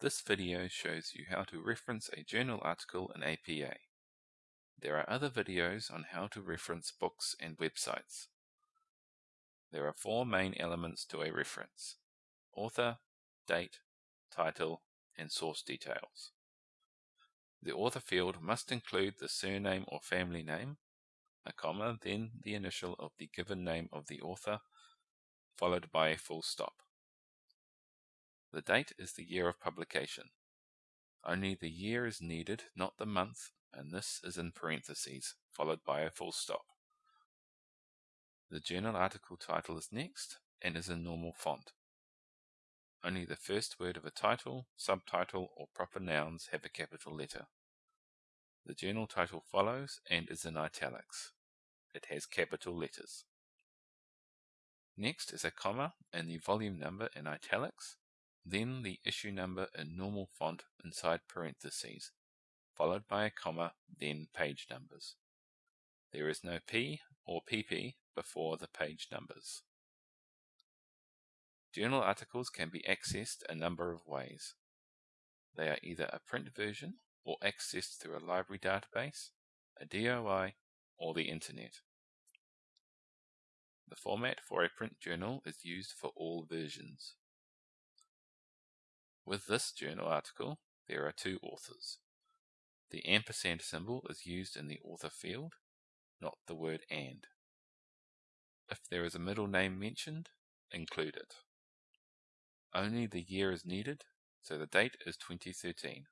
This video shows you how to reference a journal article in APA. There are other videos on how to reference books and websites. There are four main elements to a reference. Author, date, title, and source details. The author field must include the surname or family name, a comma, then the initial of the given name of the author, followed by a full stop. The date is the year of publication. Only the year is needed, not the month, and this is in parentheses, followed by a full stop. The journal article title is next and is in normal font. Only the first word of a title, subtitle, or proper nouns have a capital letter. The journal title follows and is in italics. It has capital letters. Next is a comma and the volume number in italics then the issue number in normal font inside parentheses, followed by a comma, then page numbers. There is no P or PP before the page numbers. Journal articles can be accessed a number of ways. They are either a print version or accessed through a library database, a DOI, or the Internet. The format for a print journal is used for all versions. With this journal article, there are two authors. The ampersand symbol is used in the author field, not the word and. If there is a middle name mentioned, include it. Only the year is needed, so the date is 2013.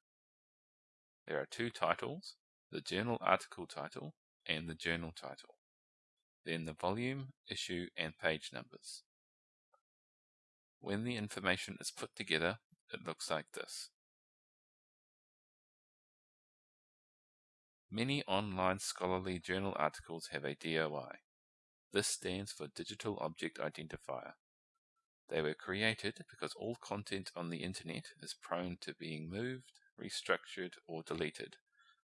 There are two titles, the journal article title and the journal title. Then the volume, issue, and page numbers. When the information is put together, it looks like this. Many online scholarly journal articles have a DOI. This stands for Digital Object Identifier. They were created because all content on the internet is prone to being moved, restructured, or deleted,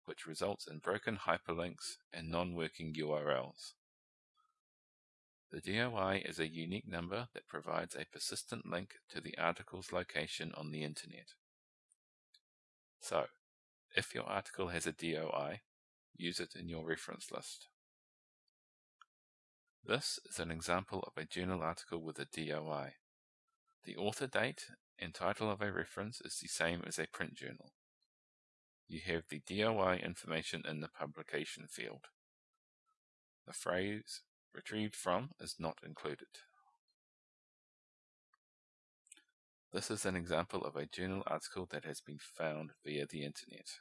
which results in broken hyperlinks and non-working URLs. The DOI is a unique number that provides a persistent link to the article's location on the Internet. So, if your article has a DOI, use it in your reference list. This is an example of a journal article with a DOI. The author date and title of a reference is the same as a print journal. You have the DOI information in the publication field. The phrase retrieved from is not included. This is an example of a journal article that has been found via the internet.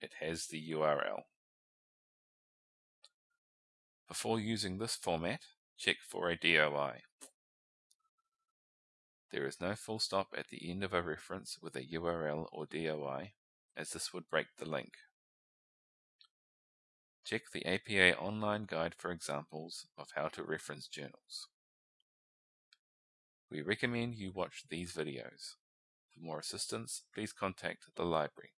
It has the URL. Before using this format, check for a DOI. There is no full stop at the end of a reference with a URL or DOI, as this would break the link. Check the APA online guide for examples of how to reference journals. We recommend you watch these videos. For more assistance, please contact the library.